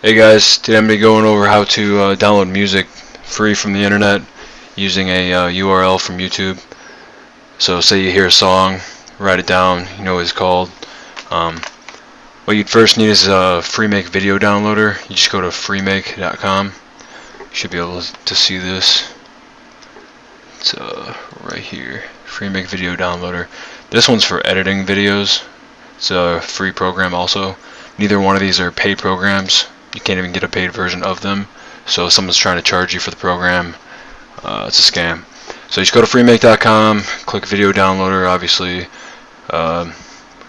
Hey guys, today I'm going to be going over how to uh, download music free from the internet using a uh, URL from YouTube. So say you hear a song, write it down, you know what it's called. Um, what you'd first need is a FreeMake video downloader. You just go to freemake.com. You should be able to see this. It's uh, right here, FreeMake video downloader. This one's for editing videos. It's a free program also. Neither one of these are paid programs you can't even get a paid version of them. So if someone's trying to charge you for the program, uh, it's a scam. So you just go to freemake.com, click video downloader, obviously. Um,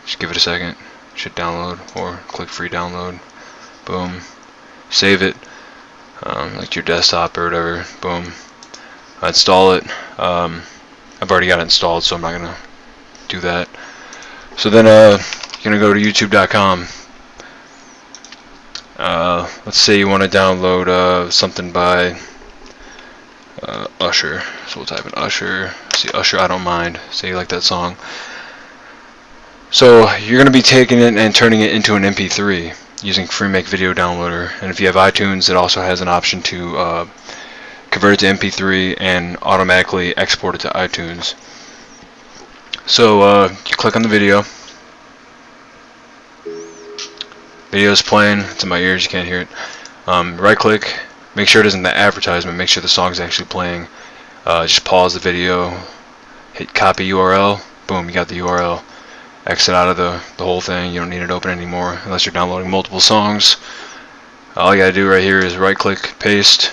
just give it a second. Should download or click free download. Boom. Save it, um, like your desktop or whatever. Boom. I install it. Um, I've already got it installed, so I'm not gonna do that. So then, uh, you're gonna go to YouTube.com uh, let's say you want to download uh, something by uh, Usher. So we'll type in Usher. See Usher, I don't mind. Say you like that song. So you're going to be taking it and turning it into an MP3 using FreeMake Video Downloader. And if you have iTunes, it also has an option to uh, convert it to MP3 and automatically export it to iTunes. So uh, you click on the video. Video's playing. It's in my ears. You can't hear it. Um, right click. Make sure it isn't the advertisement. Make sure the song's actually playing. Uh, just pause the video. Hit copy URL. Boom, you got the URL. Exit out of the, the whole thing. You don't need it open anymore unless you're downloading multiple songs. All you gotta do right here is right click, paste.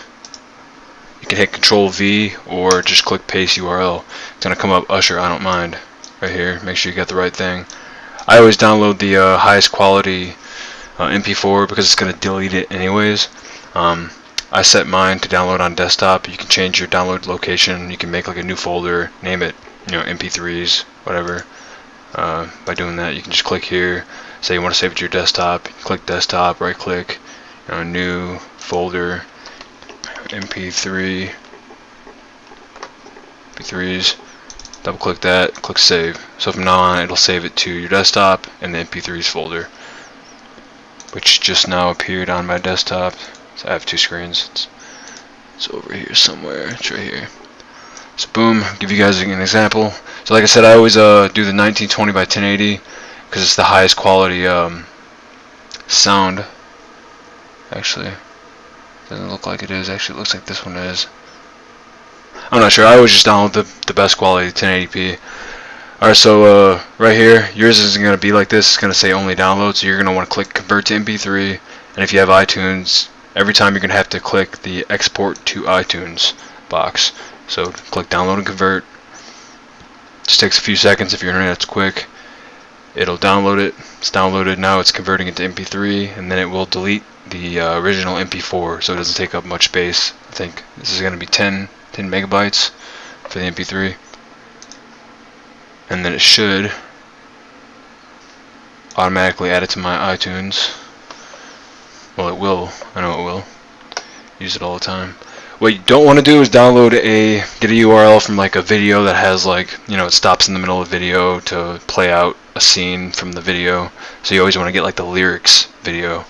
You can hit Control V or just click paste URL. It's gonna come up Usher, I don't mind. Right here. Make sure you get the right thing. I always download the uh, highest quality uh, MP4 because it's going to delete it anyways. Um, I set mine to download on desktop. You can change your download location. You can make like a new folder, name it, you know, MP3s, whatever. Uh, by doing that, you can just click here. Say you want to save it to your desktop. click desktop, right click, you know, new folder, MP3, MP3s. Double click that, click save. So from now on, it'll save it to your desktop and the MP3s folder which just now appeared on my desktop. So I have two screens. It's, it's over here somewhere. It's right here. So boom, give you guys an example. So like I said, I always uh, do the 1920 by 1080 because it's the highest quality um, sound. Actually, doesn't look like it is. Actually, it looks like this one is. I'm not sure. I always just download the, the best quality 1080p. Alright, so uh, right here, yours isn't going to be like this. It's going to say only download, so you're going to want to click convert to MP3. And if you have iTunes, every time you're going to have to click the export to iTunes box. So click download and convert. Just takes a few seconds if your internet's quick. It'll download it. It's downloaded now. It's converting it to MP3, and then it will delete the uh, original MP4, so it doesn't take up much space. I think this is going to be 10, 10 megabytes for the MP3 and then it should automatically add it to my iTunes. Well it will. I know it will. Use it all the time. What you don't want to do is download a get a URL from like a video that has like you know it stops in the middle of video to play out a scene from the video. So you always want to get like the lyrics video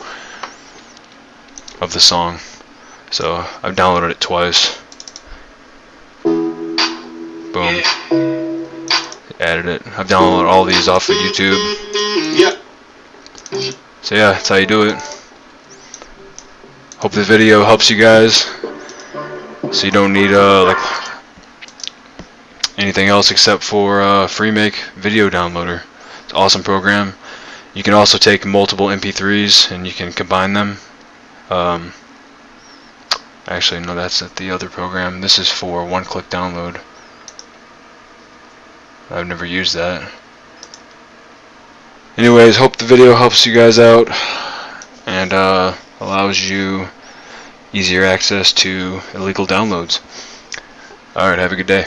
of the song. So I've downloaded it twice it. I've downloaded all these off of YouTube. Yep. So yeah, that's how you do it. Hope this video helps you guys. So you don't need uh like anything else except for uh, FreeMake Video Downloader. It's an awesome program. You can also take multiple MP3s and you can combine them. Um, actually, no, that's at the other program. This is for one-click download. I've never used that. Anyways, hope the video helps you guys out and uh, allows you easier access to illegal downloads. Alright, have a good day.